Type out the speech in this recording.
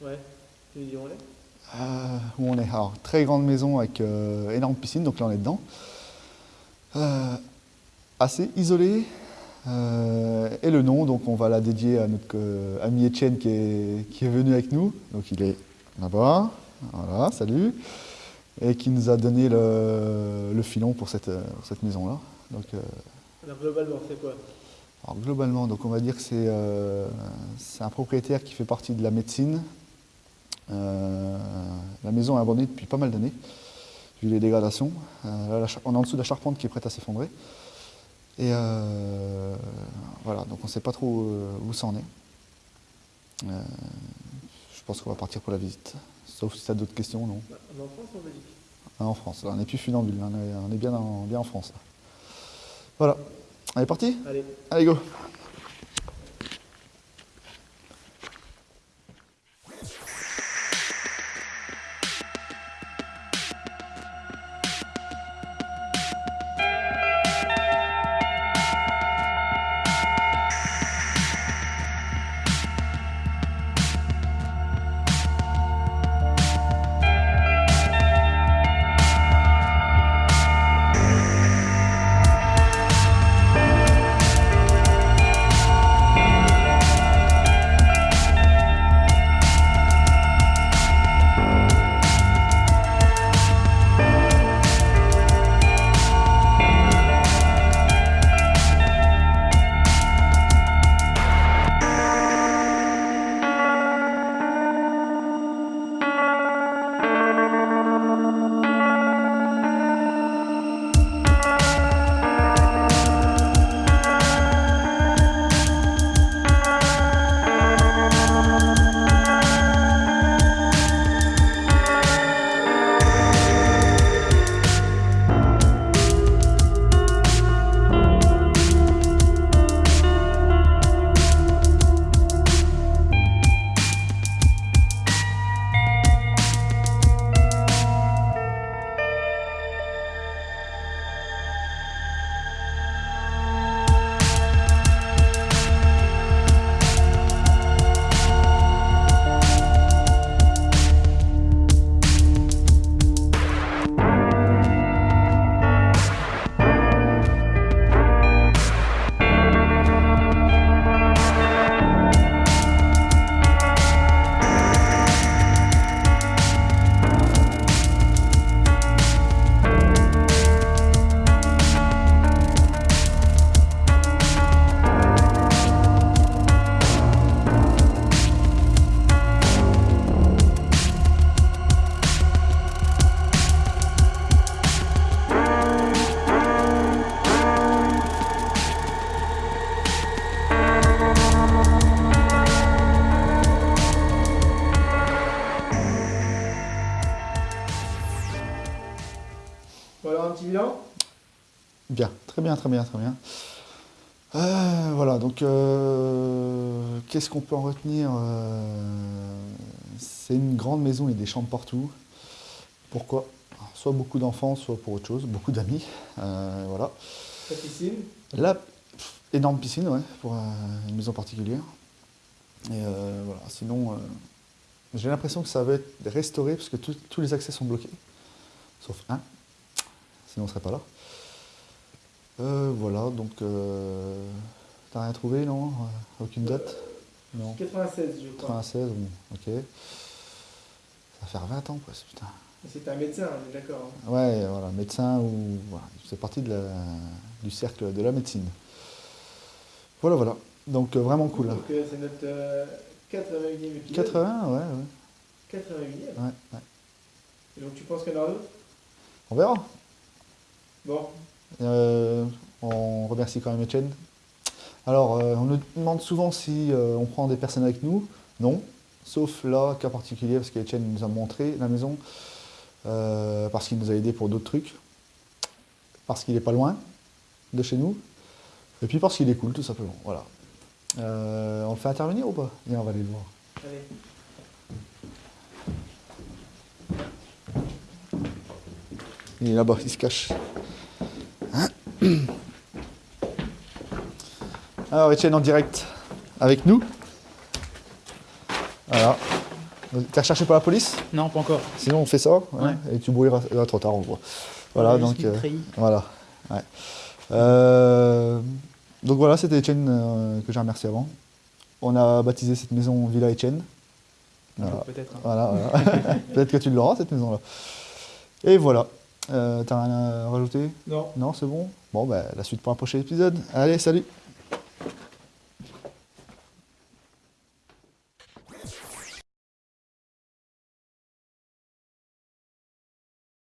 Ouais. Tu dis où on est? Euh, où on est Alors, très grande maison avec euh, énorme piscine, donc là on est dedans. Euh, assez isolé. Euh, et le nom, donc on va la dédier à notre ami Etienne qui est, qui est venu avec nous. Donc il est là-bas. Voilà, salut. Et qui nous a donné le, le filon pour cette, cette maison-là. Donc, Alors globalement, c'est quoi? alors globalement, donc on va dire que c'est euh, c'est un propriétaire qui fait partie de la médecine. Euh, la maison est abandonnée depuis pas mal d'années, vu les dégradations. Euh, là, on est en dessous de la charpente qui est prête à s'effondrer. Et euh, voilà, donc on ne sait pas trop où ça en est. Je pense qu'on va partir pour la visite. Sauf si tu as d'autres questions, non Bah, On est en France ou en Belgique Ah, En France, là, on n'est plus funambule, on est, on est bien, en, bien en France. là. Voilà, on est parti? Allez. Allez, go Alors un petit bilan Bien, très bien, très bien, très bien. Euh, voilà, donc euh, qu'est-ce qu'on peut en retenir Euh, C'est une grande maison et des chambres partout. Pourquoi? Soit beaucoup d'enfants, soit pour autre chose, beaucoup d'amis. Euh, voilà. La piscine? Là, pff, énorme piscine, ouais, pour une maison particulière. Et voilà, sinon, j'ai l'impression que ça va être restauré parce que tous les accès sont bloqués, sauf un, sinon on ne serait pas là. Euh, voilà, donc, euh, t'as rien trouvé, non Euh, Aucune date? Non 96 je crois. 96, bon, ok. Ça va faire 20 ans, presque, putain. C'est un médecin, on est d'accord. hein. Ouais, voilà, médecin ou. Voilà, c'est partie de la- du cercle de la médecine. Voilà, voilà. Donc euh, vraiment cool. hein. Donc euh, c'est notre euh, 81e épisode. 80, ouais, ouais, 81e. ouais, ouais. Et donc tu penses qu'il y en aura d'autres? On verra. Bon, Euh, on remercie quand même Etienne. Alors, euh, on nous demande souvent si euh, on prend des personnes avec nous. Non, sauf là, cas particulier, parce qu'Etienne nous a montré la maison, parce qu'il nous a aidé pour d'autres trucs, parce qu'il n'est pas loin de chez nous, et puis parce qu'il est cool, tout simplement. Voilà. On le fait intervenir ou pas? Viens, on va aller le voir. allez. Il est là-bas, il se cache. Alors, Etienne en direct avec nous. Voilà. T'es recherché par la police? Non, pas encore. Sinon, on fait ça. hein. Et tu brouilleras. Là, trop tard, on voit. Voilà, Ouais, donc. euh, voilà. ouais. Euh, donc voilà, c'était Etienne euh, que j'ai remercié avant. On a baptisé cette maison Villa Etienne. Voilà. Peut-être. hein. Voilà, voilà. Peut-être que tu l'auras, cette maison-là. Et voilà. Euh, T'as rien à rajouter? Non. Non, c'est bon? Bon, bah, la suite pour un prochain épisode. Allez, salut